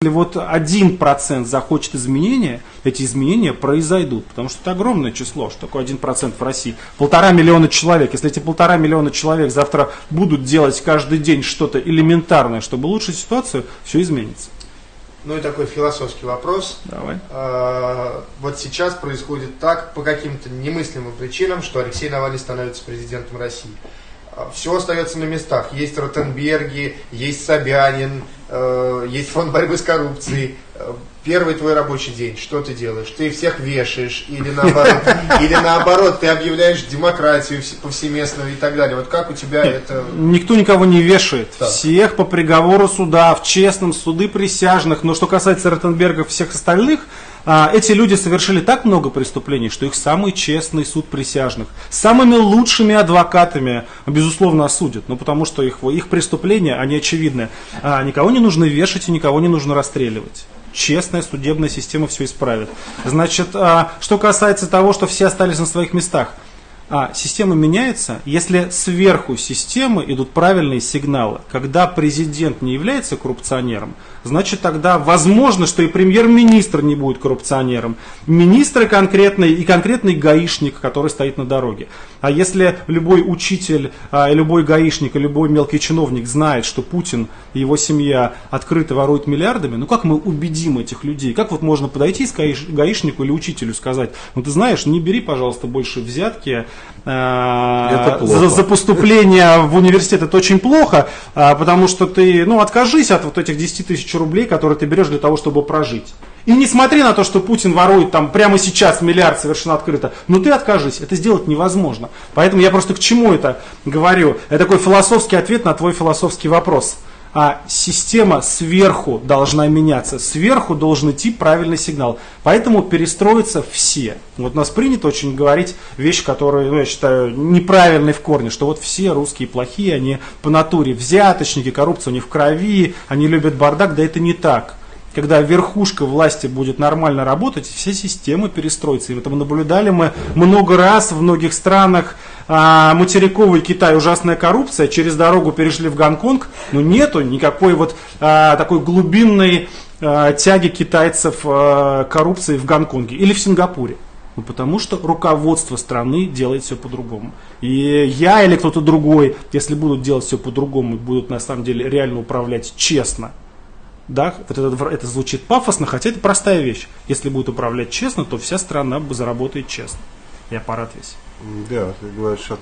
Если вот один процент захочет изменения, эти изменения произойдут, потому что это огромное число, что такое один процент в России. Полтора миллиона человек. Если эти полтора миллиона человек завтра будут делать каждый день что-то элементарное, чтобы улучшить ситуацию, все изменится. Ну и такой философский вопрос. Давай. А, вот сейчас происходит так, по каким-то немыслимым причинам, что Алексей Навальный становится президентом России. А, Все остается на местах. Есть Ротенберги, есть Собянин, есть фонд борьбы с коррупцией. Э, Первый твой рабочий день, что ты делаешь? Ты всех вешаешь или наоборот, или наоборот, ты объявляешь демократию вс- повсеместную и так далее. Вот как у тебя это... Никто никого не вешает. Так. Всех по приговору суда, в честном суды присяжных. Но что касается Ротенберга всех остальных, эти люди совершили так много преступлений, что их самый честный суд присяжных самыми лучшими адвокатами, безусловно, осудят. Ну, потому что их, их преступления, они очевидны. А, никого не нужно вешать и никого не нужно расстреливать. Честная судебная система все исправит. Значит, а, что касается того, что все остались на своих местах. А, система меняется, если сверху системы идут правильные сигналы. Когда президент не является коррупционером, значит тогда возможно, что и премьер-министр не будет коррупционером. Министр и конкретный, и конкретный гаишник, который стоит на дороге. А если любой учитель, а, любой гаишник, и любой мелкий чиновник знает, что Путин и его семья открыто воруют миллиардами, ну как мы убедим этих людей? Как вот можно подойти к гаиш- гаишнику или учителю сказать, ну ты знаешь, не бери, пожалуйста, больше взятки, Это плохо. за, за поступление в университет это очень плохо, а, потому что ты, ну, откажись от вот этих 10 тысяч рублей, которые ты берешь для того, чтобы прожить. И не смотри на то, что Путин ворует там прямо сейчас миллиард совершенно открыто, но ты откажись, это сделать невозможно. Поэтому я просто к чему это говорю? Это такой философский ответ на твой философский вопрос. А система сверху должна меняться, сверху должен идти правильный сигнал. Поэтому перестроятся все. Вот у нас принято очень говорить вещи, которые, ну, я считаю, неправильные в корне, что вот все русские плохие, они по натуре взяточники, коррупция у них в крови, они любят бардак, да это не так. Когда верхушка власти будет нормально работать, все системы перестроятся. И это мы наблюдали мы много раз в многих странах. А, материковый Китай, ужасная коррупция, через дорогу перешли в Гонконг, но нету никакой вот а, такой глубинной а, тяги китайцев а, коррупции в Гонконге или в Сингапуре. Ну, потому что руководство страны делает все по-другому. И я или кто-то другой, если будут делать все по-другому будут на самом деле реально управлять честно, да, вот это, это звучит пафосно, хотя это простая вещь. Если будет управлять честно, то вся страна заработает честно. И аппарат весь. Да, ты говоришь о